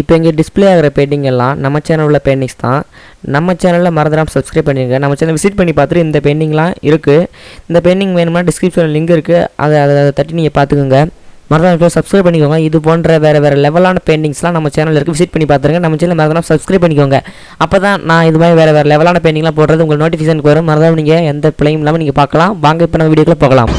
இப்போ இங்கே டிஸ்ப்ளே ஆகிற பெயிண்டிங் எல்லாம் நம்ம சேனல் உள்ள பெயிண்டிங்ஸ் தான். நம்ம சேனலில் மறந்துடாமல் சப்ஸ்கிரைப் பண்ணிடுங்க நம்ம சேனல் விசிட் பண்ணி பார்த்துட்டு இந்த பெயிண்டிங்லாம் இருக்குது இந்த பெயிண்டிங் வேணும்னா டிஸ்கிரிப்ஷனில் லிங்க் இருக்குது அதை அதை அதை தட்டி நீங்கள் பார்த்துக்கோங்க. மறந்துடாமல் சப்ஸ்கிரைப் பண்ணிக்கோங்க. இது போன்ற வேறு வேறு லெவலான பெயிண்டிங்ஸ்லாம் நம்ம சேனலில் இருக்குது விசிட் பண்ணி பார்த்துருங்க. நம்ம சேனல் மறந்துடாமல் சப்ஸ்கிரைப் பண்ணிக்கோங்க. அப்போ தான் நான் இது மாதிரி வேறு வேறு லெவலான பெயிண்டிங்லாம் போடுறது உங்களுக்கு நோட்டிஃபிகேஷனுக்கு வரும். மறந்துடாம நீங்கள் எந்த பிள்ளையும் இல்லாமல் நீங்கள் பார்க்கலாம். வாங்க இப்போ நம்ம வீடியோக்குள்ளே போகலாம்.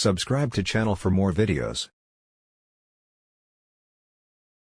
Subscribe to channel for more videos.